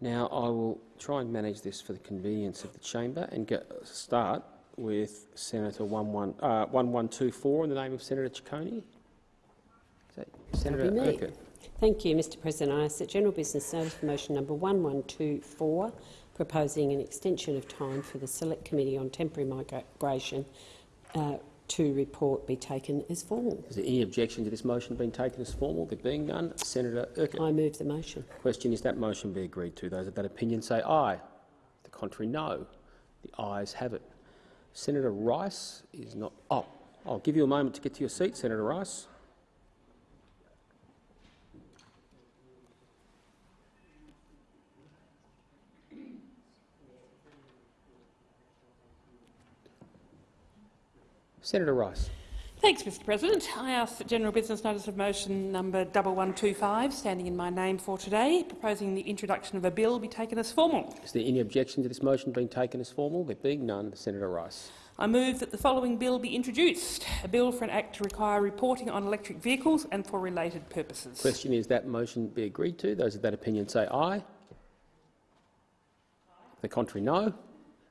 Now, I will try and manage this for the convenience of the chamber and get start with Senator 11, uh, 1124 in the name of Senator Ciccone. Senator. Urquhart? Thank you, Mr President. I ask that general business notice of motion number 1124, proposing an extension of time for the Select Committee on Temporary Migration uh, to report be taken as formal. Is there any objection to this motion being taken as formal? There being none, Senator Urquhart. I move the motion. Question is that motion be agreed to. Those of that opinion say aye. The contrary, no. The ayes have it. Senator Rice is not. Oh, I'll give you a moment to get to your seat, Senator Rice. Senator Rice. Thanks, Mr President. I ask that general business notice of motion number 1125, standing in my name for today, proposing the introduction of a bill be taken as formal. Is there any objection to this motion being taken as formal? There being none, Senator Rice. I move that the following bill be introduced, a bill for an act to require reporting on electric vehicles and for related purposes. Question is that motion be agreed to. Those of that opinion say aye. The contrary, no.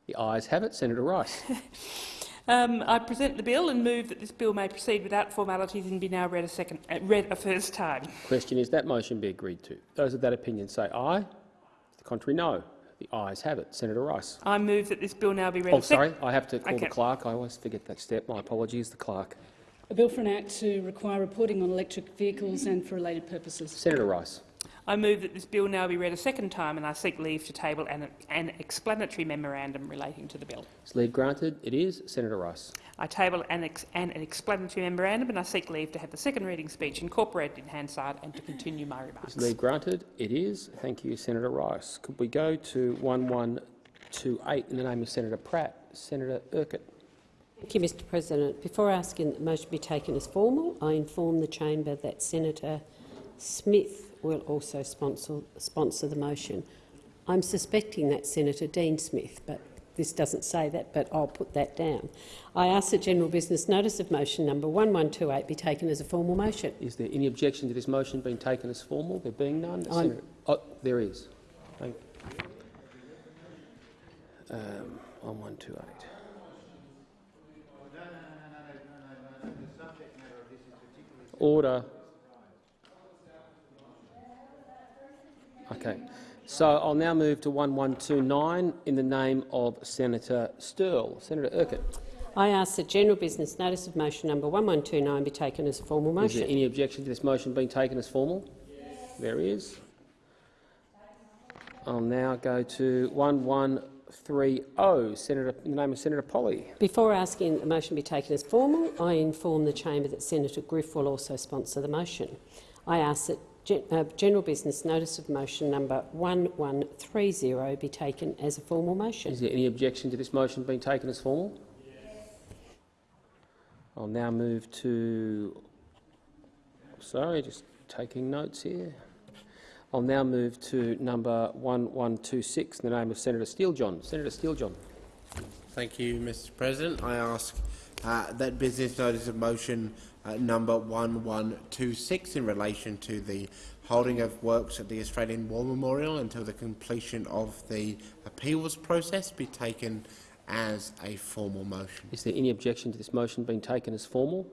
The ayes have it. Senator Rice. Um, I present the bill and move that this bill may proceed without formalities and be now read a, second, uh, read a first time. Question is that motion be agreed to. Those of that opinion say aye. The contrary, no. The ayes have it. Senator Rice. I move that this bill now be read Oh, sorry. I have to call Okay. the clerk. I always forget that step. My apologies. The clerk. A bill for an act to require reporting on electric vehicles and for related purposes. Senator Rice. I move that this bill now be read a second time and I seek leave to table an, an explanatory memorandum relating to the bill. Is leave granted? It is. Senator Rice. I table an, ex an explanatory memorandum and I seek leave to have the second reading speech incorporated in Hansard and to continue my remarks. Is leave granted? It is. Thank you, Senator Rice. Could we go to 1128 in the name of Senator Pratt? Senator Urquhart. Thank you, Mr President. Before asking that the motion be taken as formal, I inform the chamber that Senator Smith will also sponsor, sponsor the motion. I'm suspecting that's Senator Dean Smith, but this doesn't say that, but I'll put that down. I ask that general business notice of motion number 1128 be taken as a formal motion. Is there any objection to this motion being taken as formal? There being none, I'm- Senator. Oh, there is. Thank. Um, on one two eight. Order. Okay. So I'll now move to 1129 in the name of Senator Sterle. Senator Urquhart. I ask that general business notice of motion number 1129 be taken as a formal motion. Is there any objection to this motion being taken as formal? Yes. There is. I'll now go to 1130, Senator, in the name of Senator Polley. Before asking the motion be taken as formal, I inform the chamber that Senator Griff will also sponsor the motion. I ask that general business notice of motion number 1130 be taken as a formal motion. Is there any objection to this motion being taken as formal? I'll now move to. Sorry, just taking notes here. I'll now move to number 1126 in the name of Senator Steele-John. Senator Steele-John. Thank you, Mr President. I ask uh, that business notice of motion uh, number 1126 in relation to the holding of works at the Australian War Memorial until the completion of the appeals process be taken as a formal motion. Is there any objection to this motion being taken as formal?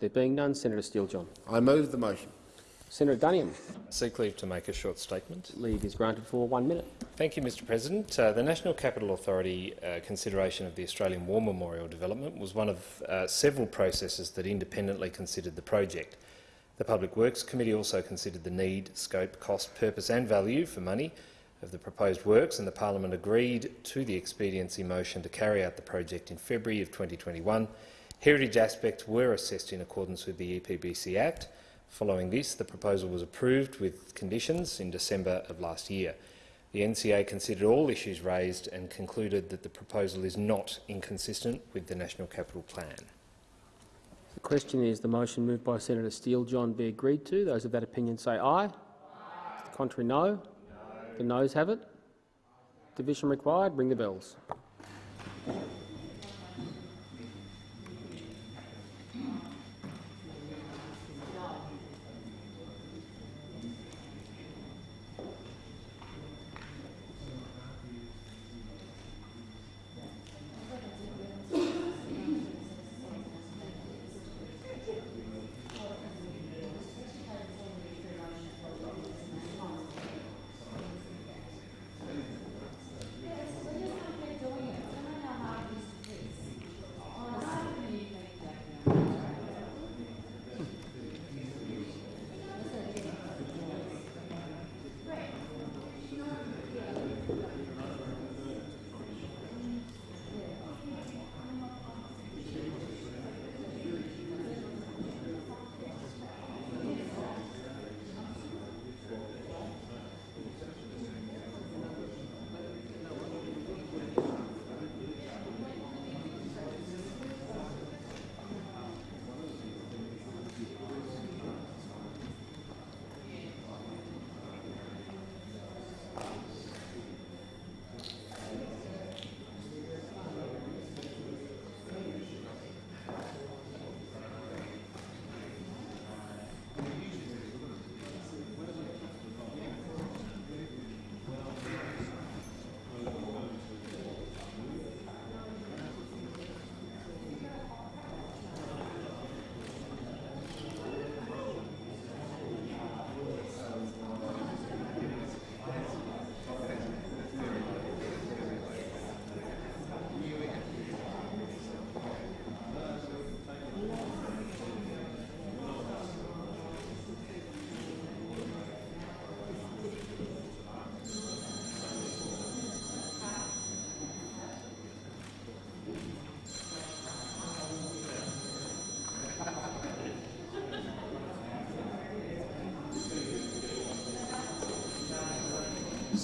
There being none, Senator Steele-John. I move the motion. Senator Duniam. Seek leave to make a short statement. Leave is granted for one minute. Thank you, Mr President. Uh, the National Capital Authority uh, consideration of the Australian War Memorial development was one of uh, several processes that independently considered the project. The Public Works Committee also considered the need, scope, cost, purpose and value for money of the proposed works and the Parliament agreed to the expediency motion to carry out the project in February of 2021. Heritage aspects were assessed in accordance with the EPBC Act. Following this, the proposal was approved with conditions in December of last year. The NCA considered all issues raised and concluded that the proposal is not inconsistent with the National Capital Plan. The question is the motion moved by Senator Steele-John be agreed to. Those of that opinion say aye. The contrary, no. The noes have it. Division required. Ring the bells.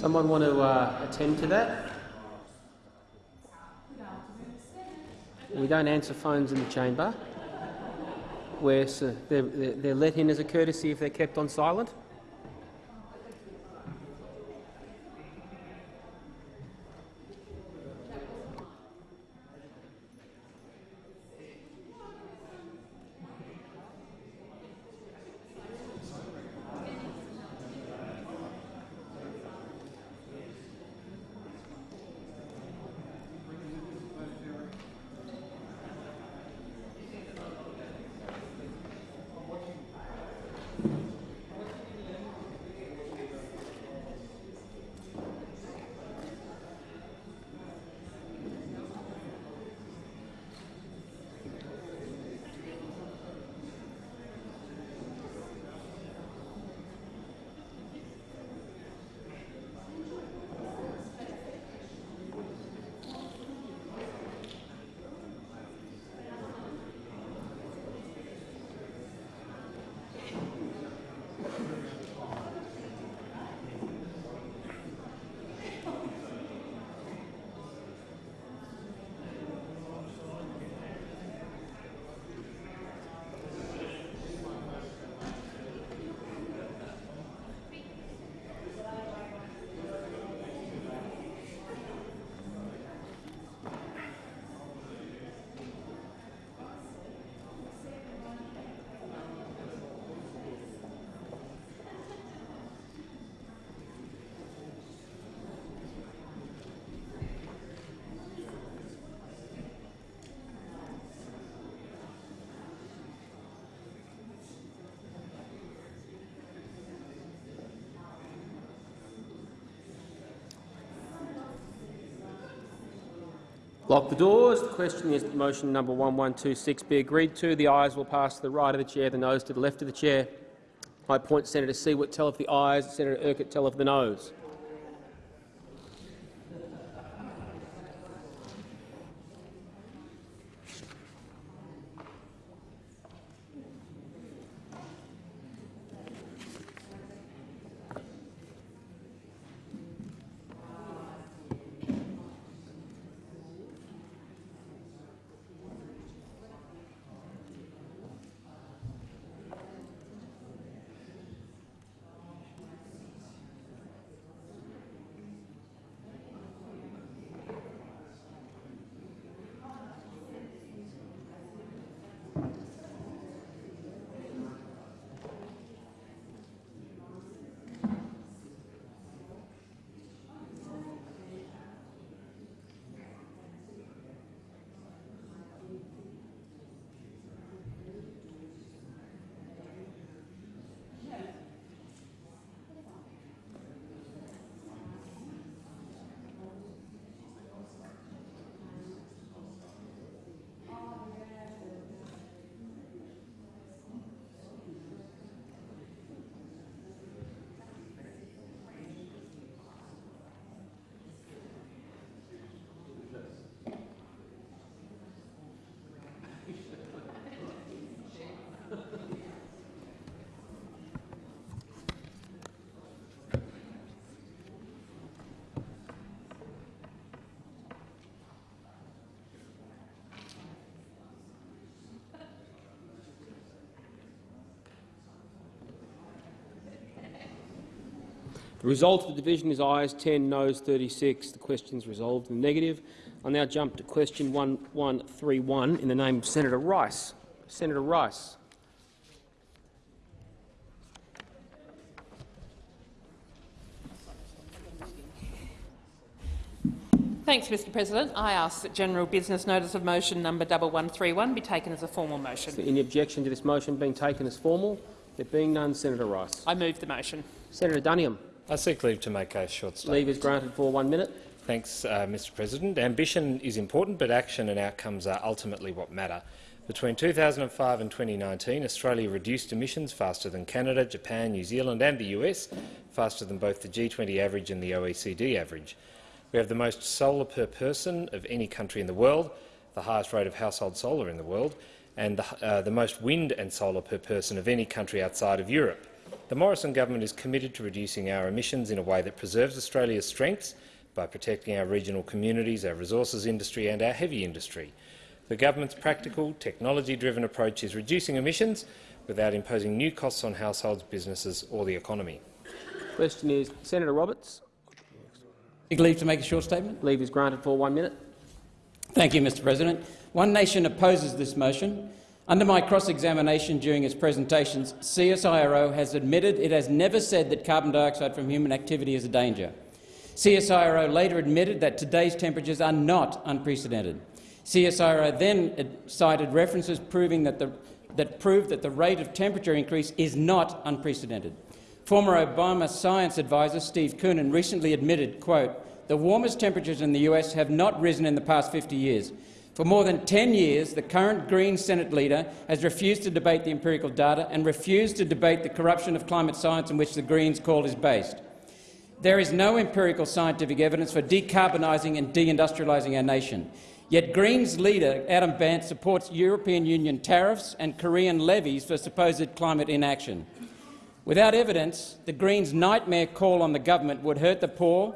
Someone want to uh, attend to that? We don't answer phones in the chamber. We're, they're, they're they're let in as a courtesy if they're kept on silent. Lock the doors. The question is that motion number 1126 be agreed to. The ayes will pass to the right of the chair, the noes to the left of the chair. I appoint Senator Siewert tell of the ayes, Senator Urquhart tell of the noes. The result of the division is ayes 10, noes 36. The question is resolved in the negative. I'll now jump to question 1131 in the name of Senator Rice. Senator Rice. Thanks, Mr President. I ask that general business notice of motion number 1131 be taken as a formal Is motion. there any objection to this motion being taken as formal? There being none, Senator Rice. I move the motion. Senator Duniam. I seek leave to make a short statement. Leave is granted for one minute. Thanks, uh, Mr President. Ambition is important, but action and outcomes are ultimately what matter. Between 2005 and 2019, Australia reduced emissions faster than Canada, Japan, New Zealand and the US, faster than both the G20 average and the OECD average. We have the most solar per person of any country in the world, the highest rate of household solar in the world, and the, uh, the most wind and solar per person of any country outside of Europe. The Morrison government is committed to reducing our emissions in a way that preserves Australia's strengths by protecting our regional communities, our resources industry and our heavy industry. The government's practical, technology-driven approach is reducing emissions without imposing new costs on households, businesses or the economy. Question is Senator Roberts. Seek leave to make a short statement. Leave is granted for one minute. Thank you, Mr President. One Nation opposes this motion. Under my cross-examination during its presentations, CSIRO has admitted it has never said that carbon dioxide from human activity is a danger. CSIRO later admitted that today's temperatures are not unprecedented. CSIRO then cited references proving that, the, that proved that the rate of temperature increase is not unprecedented. Former Obama science advisor Steve Koonin recently admitted, quote, the warmest temperatures in the US have not risen in the past 50 years. For more than 10 years, the current Green Senate leader has refused to debate the empirical data and refused to debate the corruption of climate science in which the Greens call is based. There is no empirical scientific evidence for decarbonising and deindustrialising our nation. Yet Greens leader Adam Bandt supports European Union tariffs and Korean levies for supposed climate inaction. Without evidence, the Greens' nightmare call on the government would hurt the poor,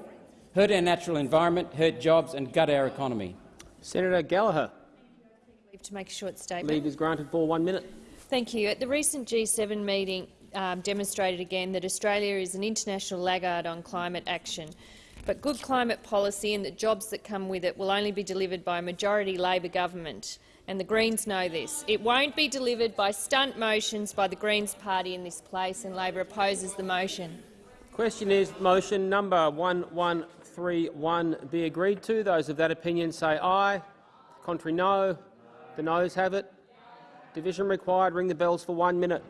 hurt our natural environment, hurt jobs and gut our economy. Senator Gallagher. Leave to make a short statement. Leave is granted for one minute. Thank you. At the recent G7 meeting um, demonstrated again that Australia is an international laggard on climate action. But good climate policy and the jobs that come with it will only be delivered by a majority Labor government, and the Greens know this. It won't be delivered by stunt motions by the Greens party in this place, and Labor opposes the motion. Question is motion number 1131 be agreed to. Those of that opinion say aye. Contrary no. The noes have it. Division required. Ring the bells for one minute.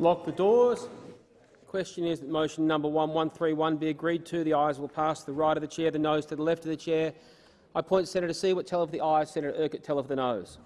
Lock the doors. Question is that motion number 1131 be agreed to. The ayes will pass to the right of the chair, the noes to the left of the chair. I point Senator Siewert, tell of the ayes, Senator Urquhart, tell of the noes.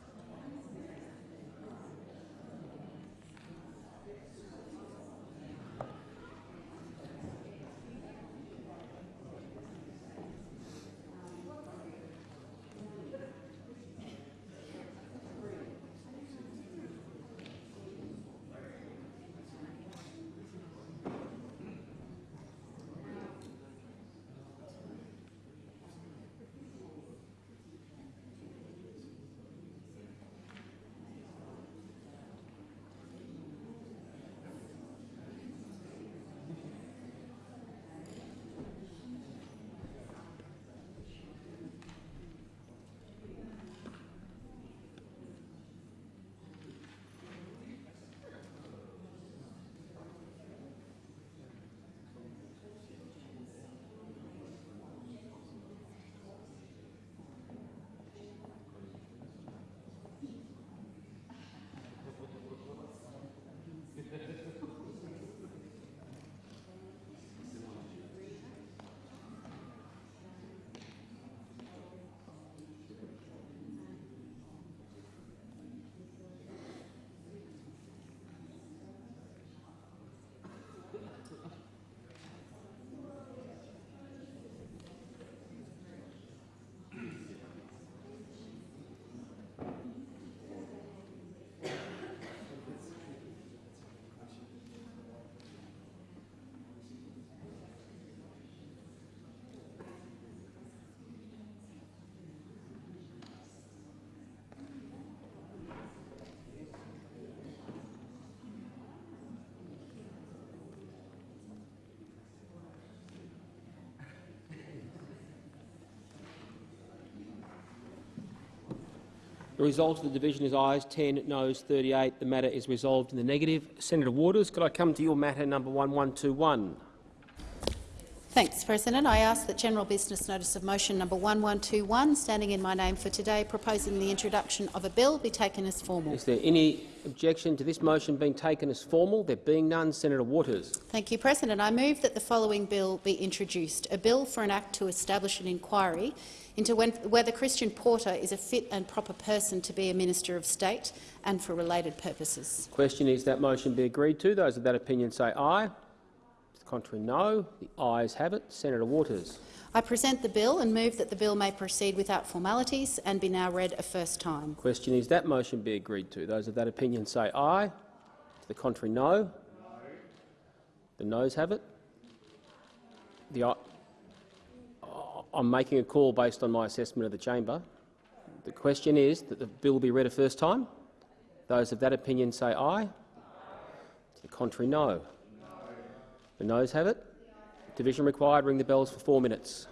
The result of the division is ayes 10, noes 38. The matter is resolved in the negative. Senator Waters, could I come to your matter number 1121? Thanks, President. I ask that general business notice of motion number 1121, standing in my name for today, proposing the introduction of a bill, be taken as formal. Is there any objection to this motion being taken as formal? There being none, Senator Waters. Thank you, President. I move that the following bill be introduced, a bill for an act to establish an inquiry into when, whether Christian Porter is a fit and proper person to be a Minister of State and for related purposes. Question is that motion be agreed to. Those of that opinion say aye. Contrary, no. The ayes have it. Senator Waters. I present the bill and move that the bill may proceed without formalities and be now read a first time. Question is that motion be agreed to. Those of that opinion say aye. To the contrary, no. The noes have it. The, I'm making a call based on my assessment of the chamber. The question is that the bill be read a first time. Those of that opinion say aye. To the contrary, no. The noes have it. Division required. Ring the bells for four minutes.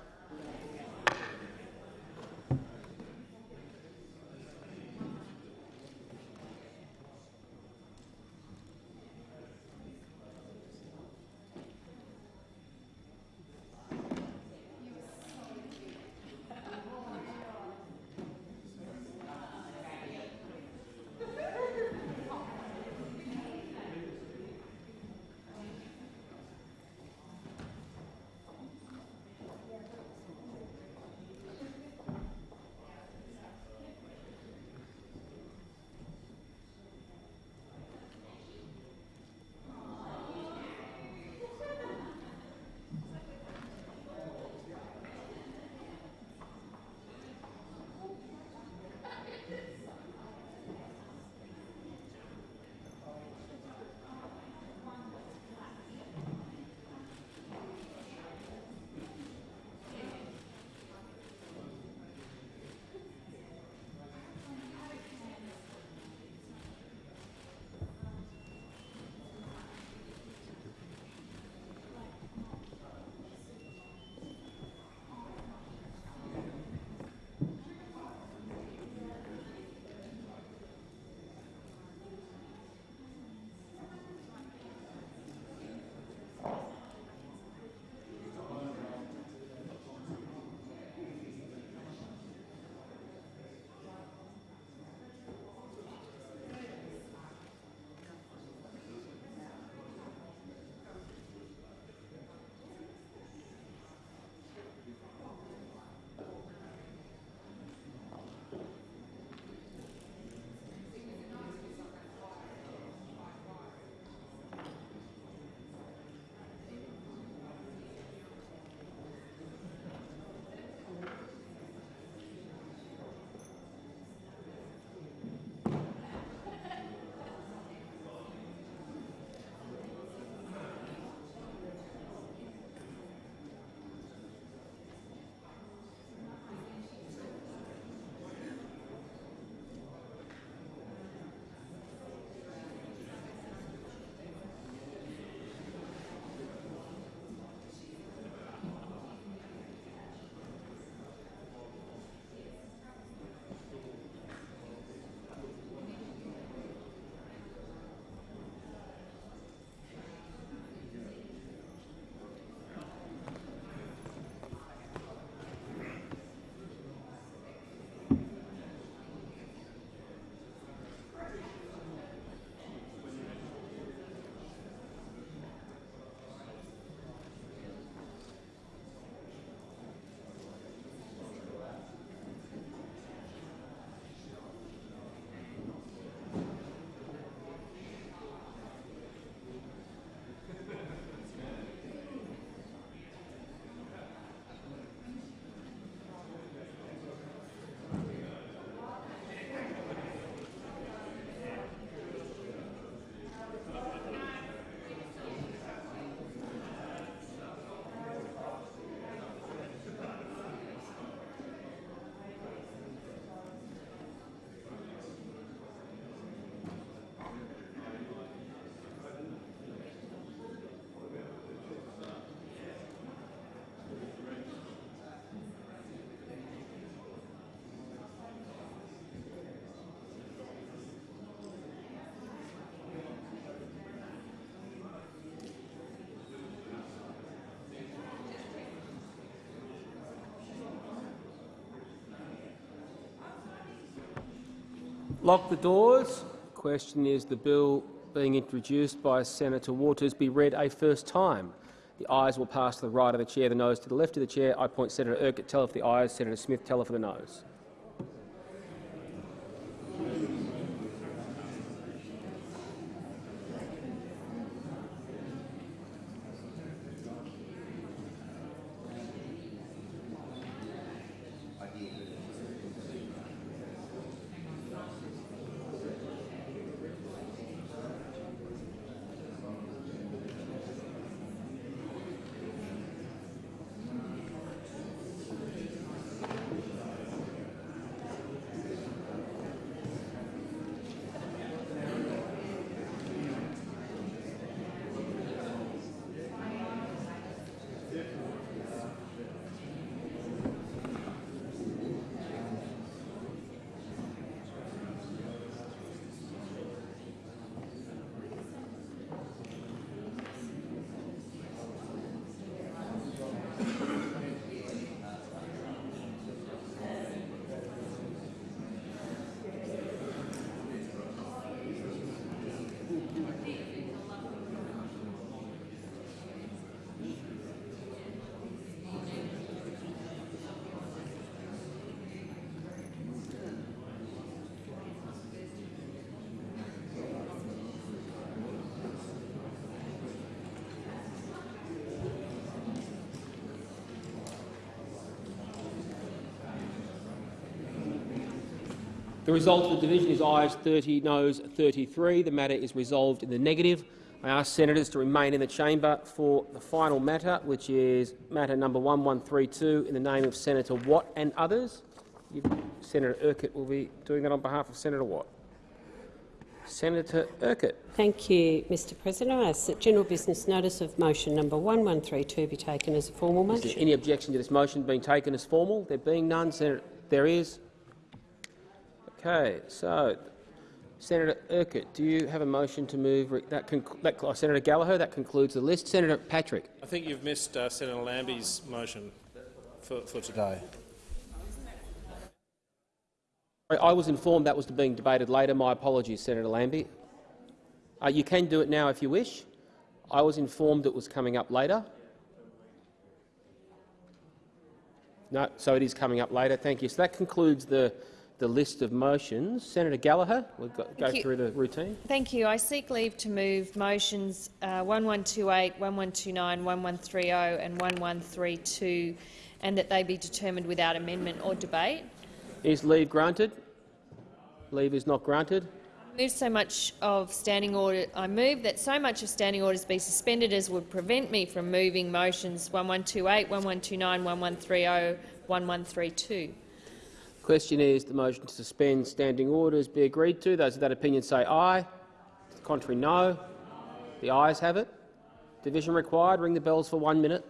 Lock the doors. Question is the bill being introduced by Senator Waters be read a first time. The ayes will pass to the right of the chair, the noes to the left of the chair. I point Senator Urquhart teller for the ayes, Senator Smith teller for the noes. The result of the division is ayes 30, noes 33. The matter is resolved in the negative. I ask senators to remain in the chamber for the final matter, which is matter number 1132 in the name of Senator Watt and others. Senator Urquhart will be doing that on behalf of Senator Watt. Senator Urquhart. Thank you, Mr President. I ask that general business notice of motion number 1132 be taken as a formal Is there motion. any objection to this motion being taken as formal? There being none, Senator, there is. Okay, so Senator Urquhart, do you have a motion to move that, that uh, Senator Gallagher? That concludes the list. Senator Patrick. I think you've missed uh, Senator Lambie's motion for, for today. I- I was informed that was being debated later. My apologies, Senator Lambie. Uh, you can do it now if you wish. I was informed it was coming up later. No, so it is coming up later. Thank you. So that concludes the, the list of motions. Senator Gallagher, we'll go, go through the routine. Thank you. I seek leave to move motions uh, 1128, 1129, 1130 and 1132 and that they be determined without amendment or debate. Is leave granted? Leave is not granted. Move so much of standing order. I move that so much of standing orders be suspended as would prevent me from moving motions 1128, 1129, 1130, 1132. Question is the motion to suspend standing orders be agreed to. Those of that opinion say aye. The Contrary, no. The ayes have it. Division required. Ring the bells for one minute.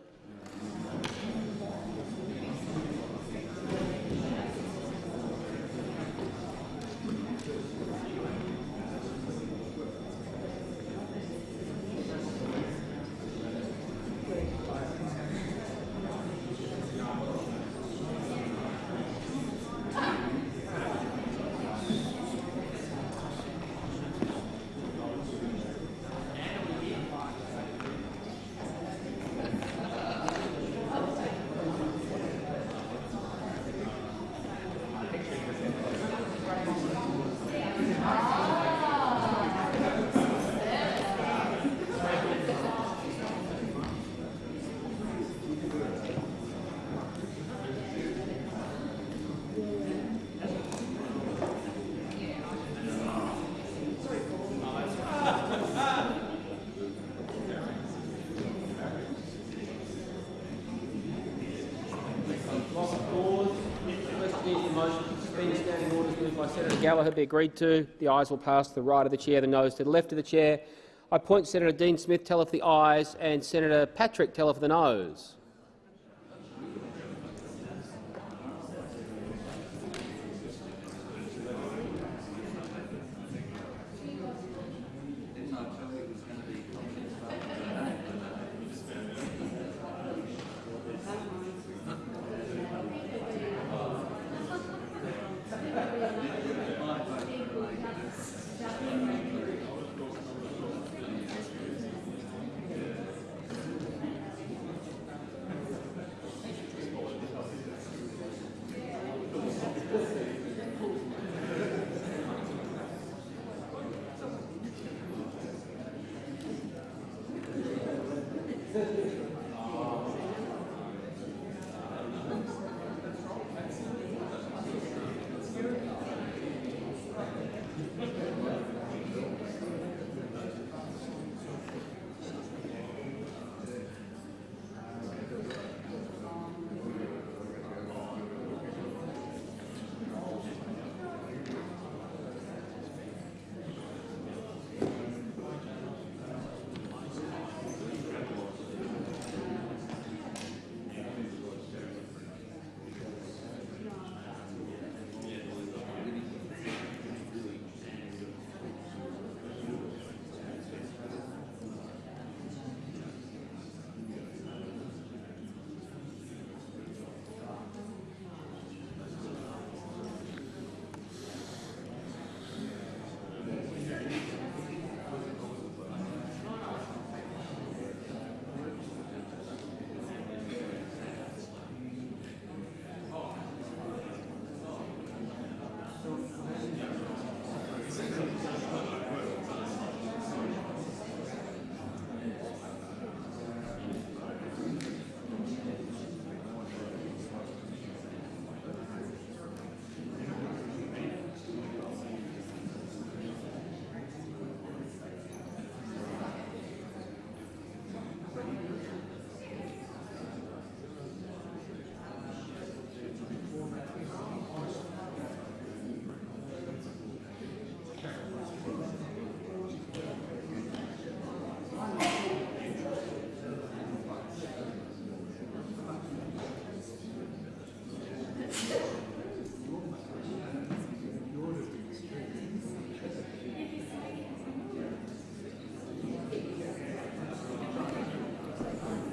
Gallagher be agreed to. The ayes will pass to the right of the chair, the noes to the left of the chair. I point Senator Dean Smith teller for the ayes and Senator Patrick teller for the noes.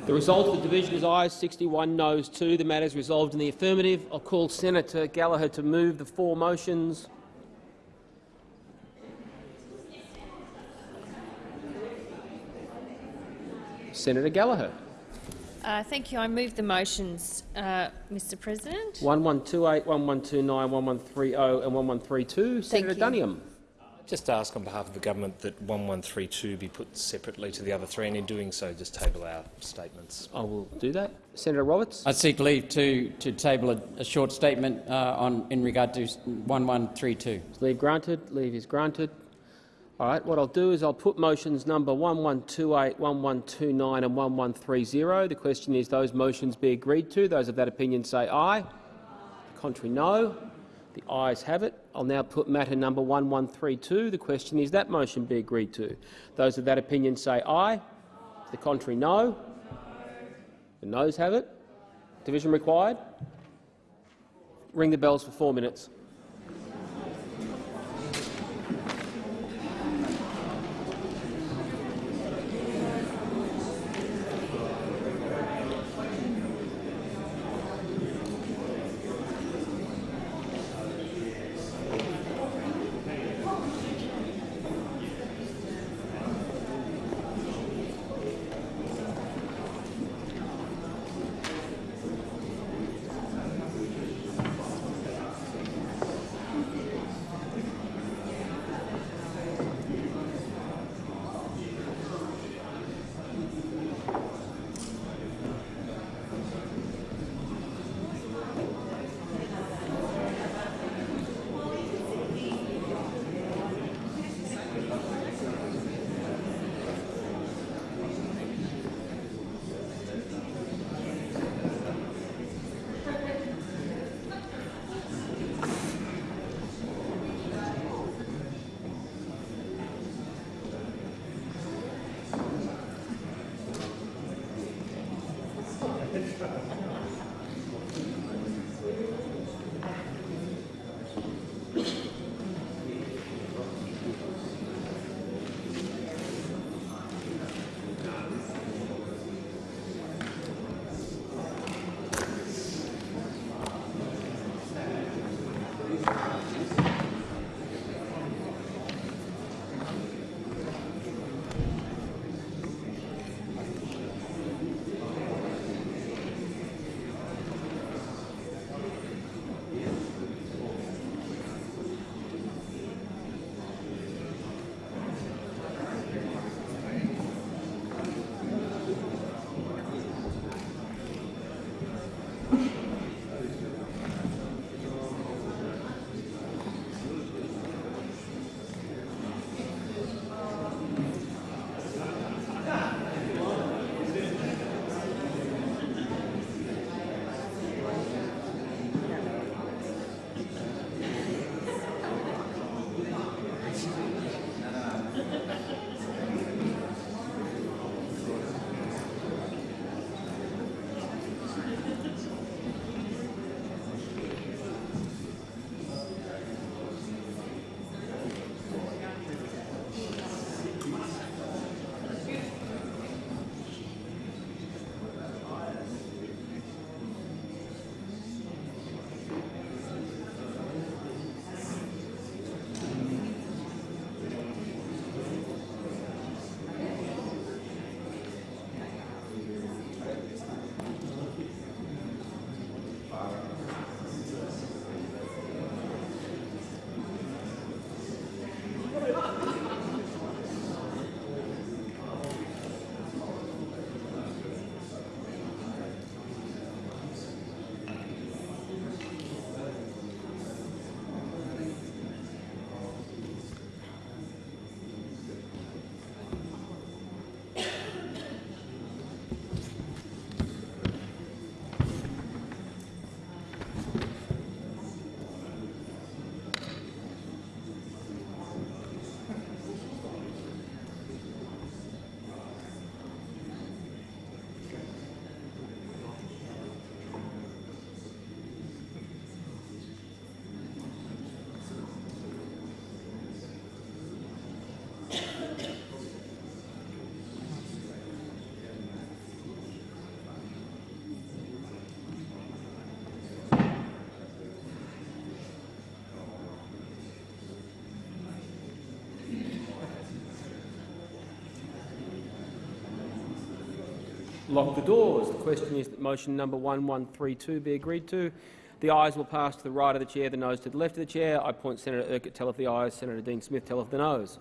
The result of the division is ayes 61, noes 2. The matter is resolved in the affirmative. I'll call Senator Gallagher to move the four motions. Senator Gallagher. Uh, thank you. I move the motions, uh, Mr President. 1128, 1129, 1130 and 1132. Senator you. Duniam. Just ask on behalf of the government that 1132 be put separately to the other three, and in doing so, just table our statements. I will do that. Senator Roberts. I seek leave to, to table a, a short statement uh, on, in regard to 1132. Leave granted. Leave is granted. All right. What I'll do is I'll put motions number 1128, 1129 and 1130. The question is those motions be agreed to. Those of that opinion say aye. The Contrary, no. The ayes have it. I'll now put matter number 1132. The question is that motion be agreed to. Those of that opinion say aye. The contrary, no. The noes have it. Division required. Ring the bells for four minutes. Lock the doors. The question is that motion number 1132 be agreed to. The ayes will pass to the right of the chair, the noes to the left of the chair. I point Senator Urquhart of the ayes, Senator Dean Smith tell of the noes.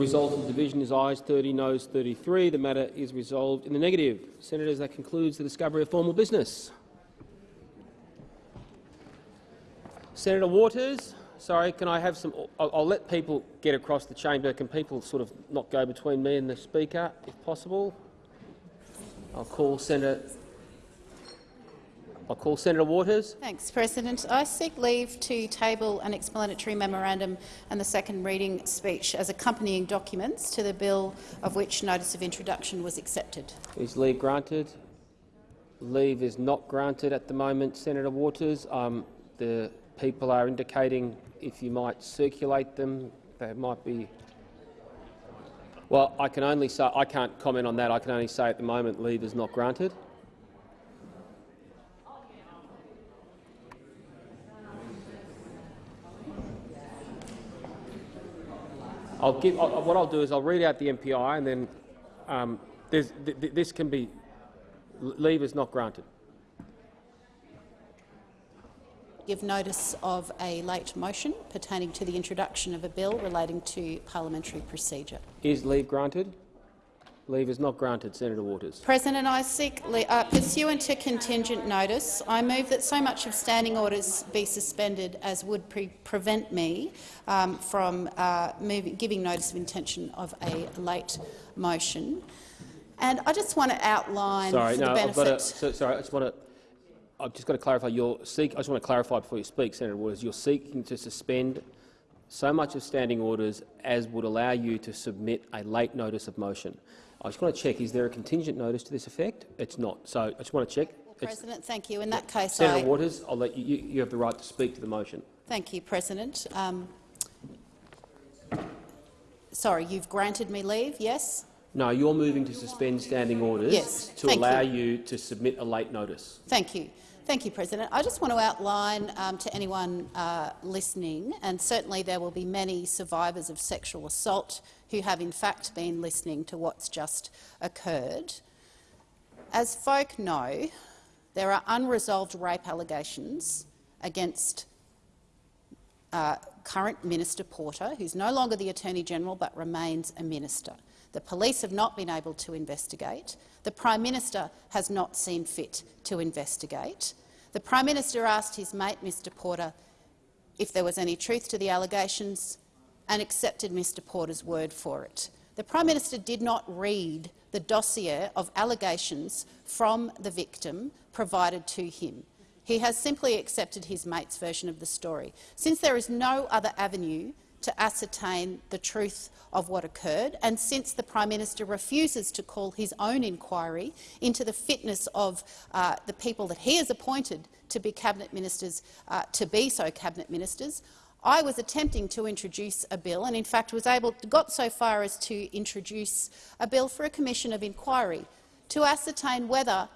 Result of the division is ayes 30, noes 33. The matter is resolved in the negative. Senators, that concludes the discovery of formal business. Senator Waters, sorry, can I have some? I'll, I'll let people get across the chamber. Can people sort of not go between me and the speaker, if possible? I'll call Senator. I'll call Senator Waters. Thanks, President. I seek leave to table an explanatory memorandum and the second reading speech as accompanying documents to the bill of which notice of introduction was accepted. Is leave granted? Leave is not granted at the moment, Senator Waters. Um, the people are indicating if you might circulate them, they might be. Well, I can only say I can't comment on that. I can only say at the moment leave is not granted. I'll give, I'll, what I'll do is I'll read out the MPI and then um, th th this can be leave is not granted. Give notice of a late motion pertaining to the introduction of a bill relating to parliamentary procedure. Is leave granted? Leave is not granted, Senator Waters. President, I seek, uh, pursuant to contingent notice, I move that so much of standing orders be suspended as would pre prevent me um, from uh, moving, giving notice of intention of a late motion. And I just want to outline sorry, no, the I've benefit. got to, so, sorry, I just want to. I've just got to clarify. You're seek, I just want to clarify before you speak, Senator Waters. You're seeking to suspend so much of standing orders as would allow you to submit a late notice of motion. I just want to check, is there a contingent notice to this effect? It's not. So I just want to check. President, thank you. In that case, Senator I Waters, I'll let you, you, you have the right to speak to the motion. thank you, President. Um, sorry, you've granted me leave. Yes. No, you're moving to suspend standing orders Yes, to thank allow you. you to submit a late notice. Thank you. Thank you, President. I just want to outline um, to anyone uh, listening, and certainly there will be many survivors of sexual assault who have in fact been listening to what's just occurred. As folk know, there are unresolved rape allegations against uh, current Minister Porter, who's no longer the Attorney-General but remains a minister. The police have not been able to investigate. The Prime Minister has not seen fit to investigate. The Prime Minister asked his mate, Mr Porter, if there was any truth to the allegations and accepted Mr Porter's word for it. The Prime Minister did not read the dossier of allegations from the victim provided to him. He has simply accepted his mate's version of the story. Since there is no other avenue to ascertain the truth of what occurred, and since the Prime Minister refuses to call his own inquiry into the fitness of uh, the people that he has appointed to be cabinet ministers, uh, to be so cabinet ministers, I was attempting to introduce a bill, and in fact was able got so far as to introduce a bill for a commission of inquiry to ascertain whether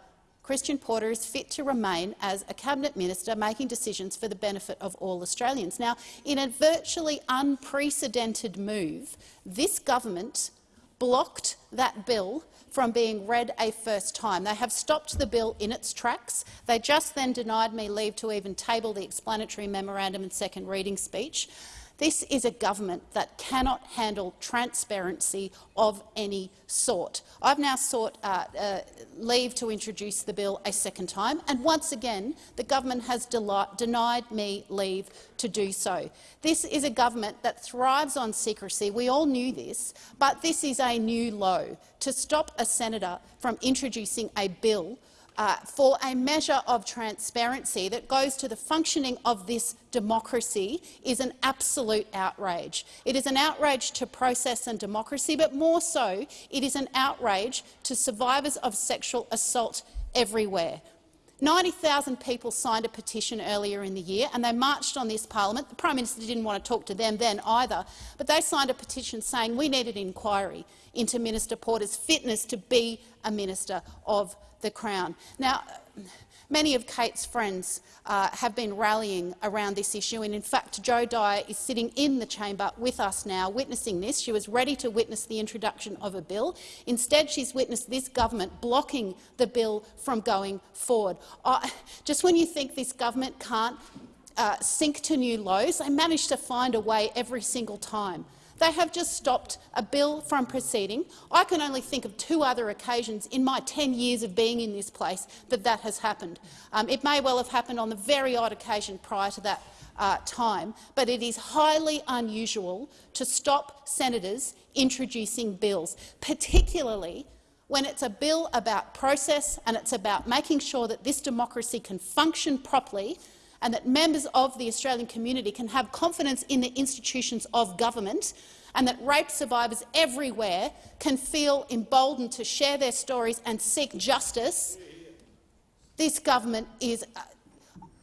Christian Porter is fit to remain as a cabinet minister making decisions for the benefit of all Australians. Now, in a virtually unprecedented move, this government blocked that bill from being read a first time. They have stopped the bill in its tracks. They just then denied me leave to even table the explanatory memorandum and second reading speech. This is a government that cannot handle transparency of any sort. I've now sought uh, uh, leave to introduce the bill a second time, and once again the government has denied me leave to do so. This is a government that thrives on secrecy. We all knew this, but this is a new low. To stop a senator from introducing a bill uh, for a measure of transparency that goes to the functioning of this democracy is an absolute outrage. It is an outrage to process and democracy, but more so, it is an outrage to survivors of sexual assault everywhere. 90,000 people signed a petition earlier in the year and they marched on this parliament. The Prime Minister didn't want to talk to them then either, but they signed a petition saying we needed an inquiry into Minister Porter's fitness to be a minister of the Crown. Now, many of Kate's friends uh, have been rallying around this issue, and in fact Jo Dyer is sitting in the chamber with us now, witnessing this. She was ready to witness the introduction of a bill. Instead, she's witnessed this government blocking the bill from going forward. Uh, just when you think this government can't uh, sink to new lows, they manage to find a way every single time. They have just stopped a bill from proceeding. I can only think of two other occasions in my 10 years of being in this place that that has happened. Um, it may well have happened on the very odd occasion prior to that uh, time, but it is highly unusual to stop senators introducing bills, particularly when it's a bill about process and it's about making sure that this democracy can function properly and that members of the Australian community can have confidence in the institutions of government and that rape survivors everywhere can feel emboldened to share their stories and seek justice, this government is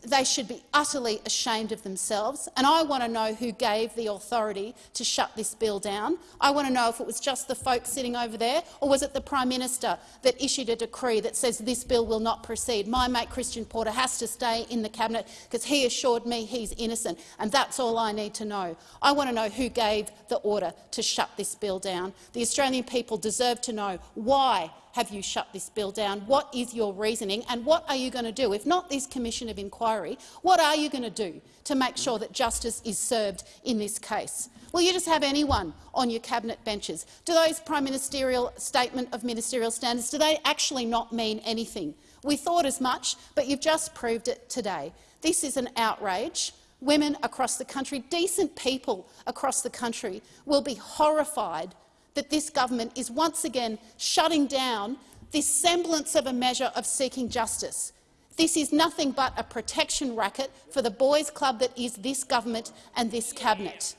they should be utterly ashamed of themselves. And I want to know who gave the authority to shut this bill down. I want to know if it was just the folks sitting over there, or was it the Prime Minister that issued a decree that says this bill will not proceed. My mate Christian Porter has to stay in the cabinet because he assured me he's innocent, and that's all I need to know. I want to know who gave the order to shut this bill down. The Australian people deserve to know why have you shut this bill down? What is your reasoning and what are you going to do? If not this commission of inquiry, what are you going to do to make sure that justice is served in this case? Will you just have anyone on your cabinet benches? Do those prime ministerial statement of ministerial standards, do they actually not mean anything? We thought as much, but you've just proved it today. This is an outrage. Women across the country, decent people across the country, will be horrified that this government is once again shutting down this semblance of a measure of seeking justice. This is nothing but a protection racket for the boys' club that is this government and this cabinet.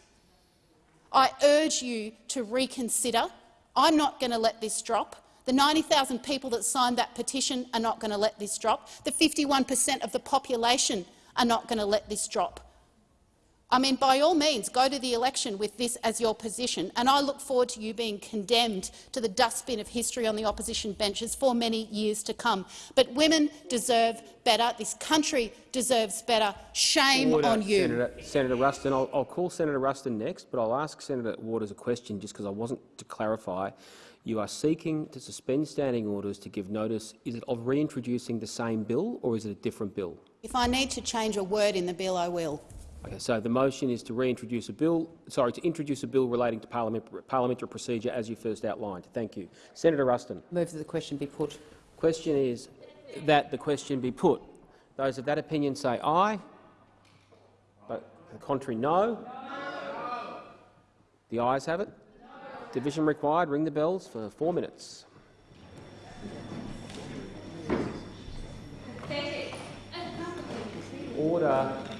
I urge you to reconsider. I'm not going to let this drop. The 90,000 people that signed that petition are not going to let this drop. The 51 per cent of the population are not going to let this drop. I mean, by all means, go to the election with this as your position, and I look forward to you being condemned to the dustbin of history on the opposition benches for many years to come. But women deserve better. This country deserves better. Shame Order, on you. Senator, Senator Ruston. I'll, I'll, call Senator Ruston next, but I'll ask Senator Waters a question just because I wasn't to clarify. You are seeking to suspend standing orders to give notice. Is it of reintroducing the same bill or is it a different bill? If I need to change a word in the bill, I will. Okay, so the motion is to reintroduce a bill, sorry, to introduce a bill relating to parliament, parliamentary procedure as you first outlined. Thank you. Senator Ruston. Move that the question be put. Question is that the question be put. Those of that opinion say aye. But the contrary, no. no. The ayes have it. No. Division required. Ring the bells for four minutes. Order.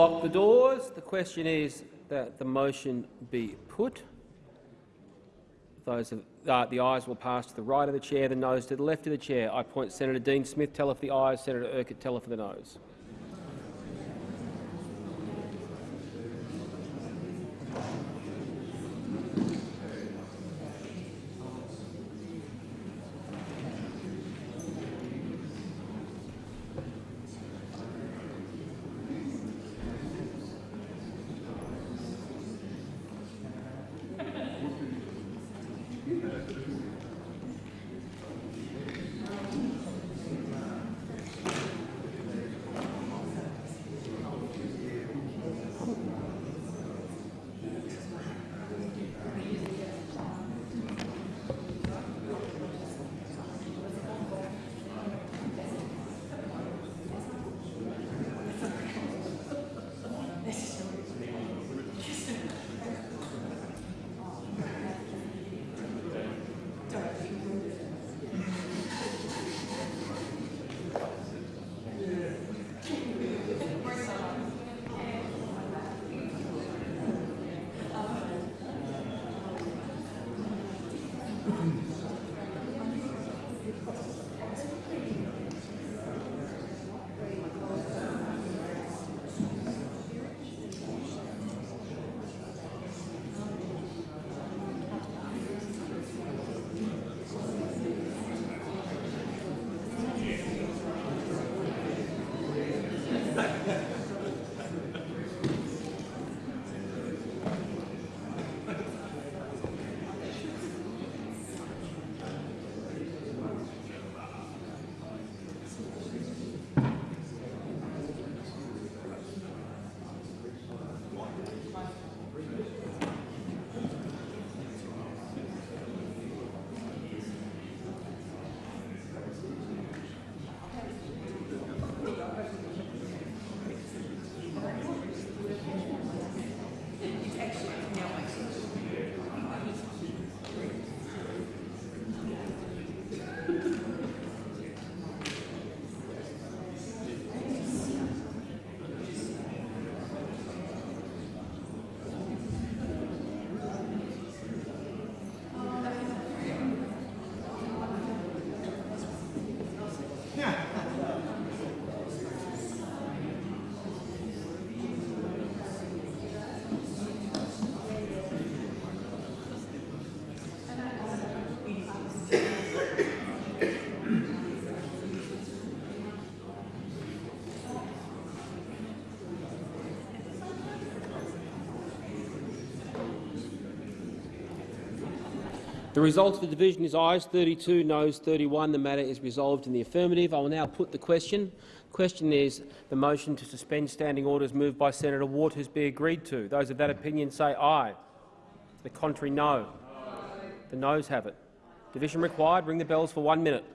Lock the doors. The question is that the motion be put. Those of, uh, the ayes will pass to the right of the chair, the noes to the left of the chair. I point Senator Dean Smith teller for the ayes, Senator Urquhart teller for the noes. The result of the division is ayes 32, noes 31. The matter is resolved in the affirmative. I will now put the question. The question is the motion to suspend standing orders moved by Senator Waters be agreed to. Those of that opinion say aye. The contrary, no. The noes have it. Division required. Ring the bells for one minute.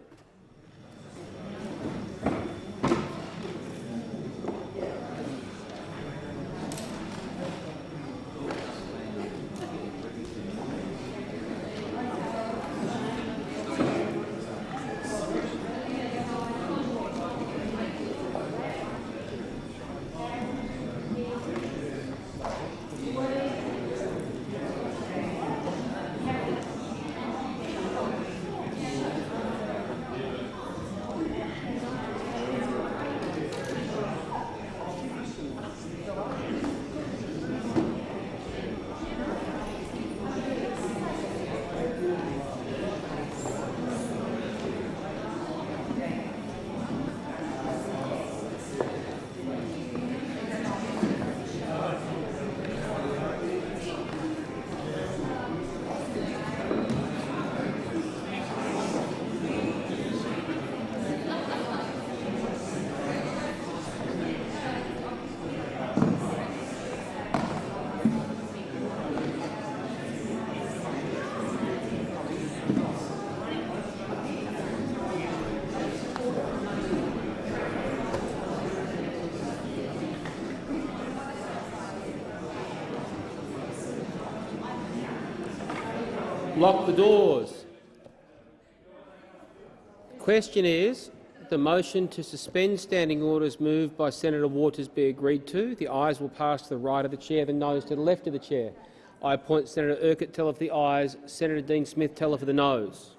Lock the doors. The question is The motion to suspend standing orders moved by Senator Waters be agreed to. The ayes will pass to the right of the chair, the noes to the left of the chair. I appoint Senator Urquhart teller for the ayes, Senator Dean Smith teller for the noes.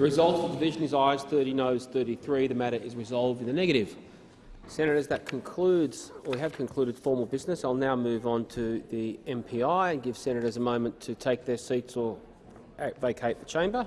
The result of the division is ayes 30, noes 33. The matter is resolved in the negative. Senators, that concludes, we have concluded formal business. I'll now move on to the MPI and give senators a moment to take their seats or vacate the chamber.